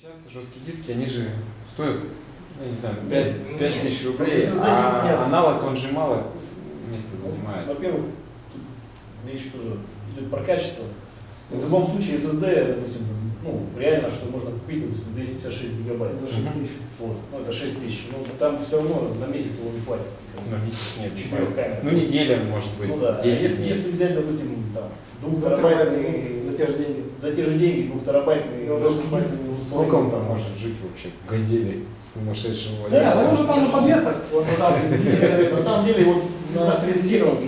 Сейчас жесткие диски, они же стоят, ну, я не знаю, 5, 5 Нет. тысяч рублей, а аналог, он же мало места занимает. Во-первых, речь тоже идет про качество. В любом случае SSD, допустим, ну, реально, что можно купить, допустим, 256 гигабайт. За 6 тысяч. Вот, ну это 6 тысяч. Ну, там все равно на месяц его не хватит. На месяц нет, не Четырех камер. Ну, неделя, может быть, Ну да, а 10 если, если взять, допустим, там, За двухтерабайтный, те же деньги. за те же деньги двухтерабайтный Ну, жесткий да. диск, Сколько он там может жить вообще в газели сумасшедшего Не, варианта? ну уже там на подвесах. Вот туда. На самом деле, вот на На спецтехнике,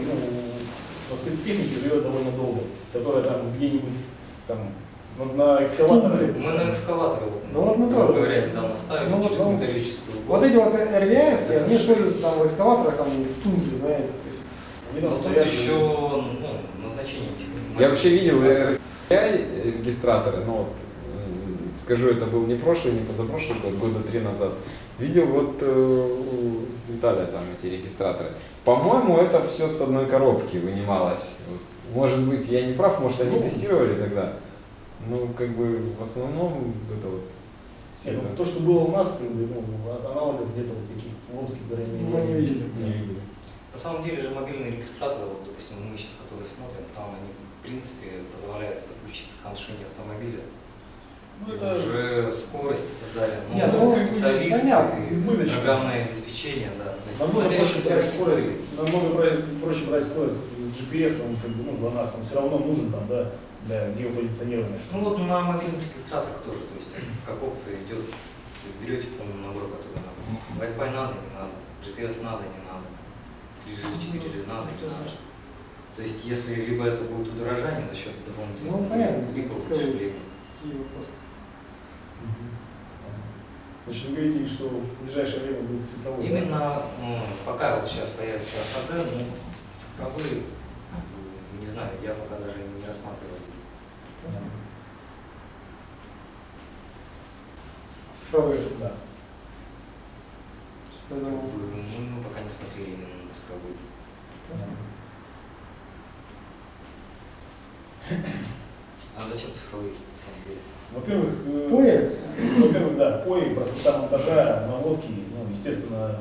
ну, на спецтехнике живет довольно долго, которая там где-нибудь там вот на экскаваторе. Мы на экскаваторы, вот, Ну, вот мы тоже. говоря, недавно ставили Ну, вот, через ну, металлическую Вот эти вот RVS, они используются там в экскаваторах, там в тундре, знаете. то есть. Они Но там тут стоят. еще ну, назначение Я вообще видел. RTI регистраторы, но вот скажу, это был не прошлый, не позапрошлый год, года три назад. Видел вот э, у Виталия там эти регистраторы. По-моему, это все с одной коробки вынималось. Может быть, я не прав, может они Ну. тестировали тогда. Ну, как бы в основном это вот Нет, ну, это то, что было у нас, ну, от аналогов где-то вот таких в Омске, по крайней мере, Мы не видели. не видели. На самом деле же мобильные регистраторы, вот, допустим, мы сейчас которые смотрим, там они в принципе позволяют подключиться к машине автомобиля. Ну, это уже скорость и так далее. Ну, Нет, ну, специалисты, понятно, и программное обеспечение, да. То есть намного проще брать скорость, намного проще брать скорость GPS, он как бы, ну, нас он все равно нужен там, да, для геопозиционирования. Ну вот на мобильных регистраторах тоже, то есть как опция идет, берете полный набор, который надо. Wi-Fi надо, не надо, GPS надо, не надо, 3G, 4G надо, не надо. То есть если либо это будет удорожание за счет дополнительных, Ну, либо Какой- удешевление. Такие вопросы. Значит, вы говорите, что в ближайшее время будет цифровой. да? Именно ну, пока вот сейчас появится АХД, ну, цифровые, ну, не знаю, я пока даже не рассматривал. Цифровые. Да. Поэтому Мы, мы пока не смотрели именно на цифровые. А зачем цифровые, на самом деле? Во-первых, э, во-первых, да, пои, простота монтажа, наводки, ну, естественно,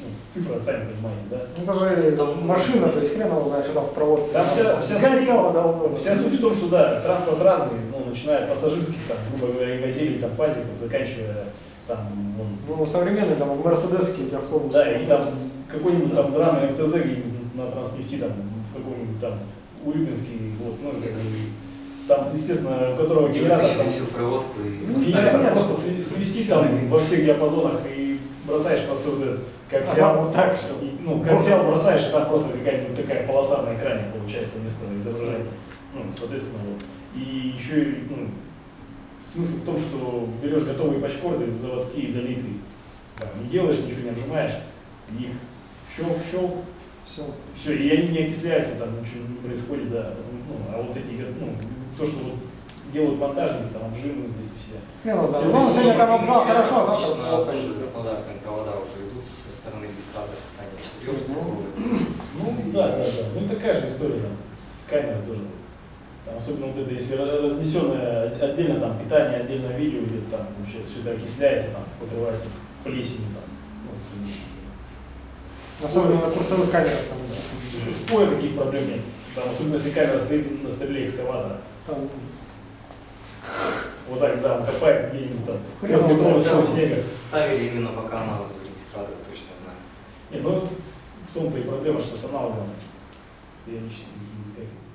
ну, цифра, сами понимаете, да. Ну, это же Там- машина, то есть хрен его знает, что там в проводке. Там вся- вся Горело давно. Вся суть в том, что да, транспорт разный, ну, начиная от пассажирских, там, грубо говоря, и газелей, там, пазиков, заканчивая там, вон, Ну, современные там мерседесские эти автобусы. да, и там какой-нибудь там драный МТЗ где-нибудь на транснефти, там, в каком-нибудь там Урюпинский, вот, ну, как бы, там, естественно, у которого генератор, там, всю проводку и Ну, генератор нет, просто сви- свести там во всех диапазонах и бросаешь просто вот этот, как Ага, взял, вот так и, ну, как взял, бросаешь, и там просто какая-нибудь такая полоса на экране получается вместо изображения. Ну, соответственно, вот. И еще ну, смысл в том, что берешь готовые пачкорды, заводские, залитые, там, не делаешь ничего, не обжимаешь, их щелк, щелк, Все. все, и они не окисляются, там ничего не происходит, да. Ну, а вот эти, то, что вот делают монтажники, там, обжимы, вот эти все. Его знает. Все Ну, сегодня там обжал хорошо, а завтра плохо. стандартные провода уже идут со стороны регистратора испытания четырех Ну, да, да, да. Ну, такая же история там, с камерой тоже. Там, особенно вот это, если разнесенное отдельно там питание, отдельно видео идет, там вообще все это окисляется, там, покрывается плесенью, там. Ну, Особенно на курсовых камерах там. да. с- с поя таких проблем нет. Там, особенно если камера стоит на столе экскаватора. Там Вот так, да, он копает где-нибудь там. Хрен знает, слой снега. ставили именно пока аналоговый регистратор, точно знаю. Нет, ну в том-то и проблема, что с аналогом периодически такие выскакивают.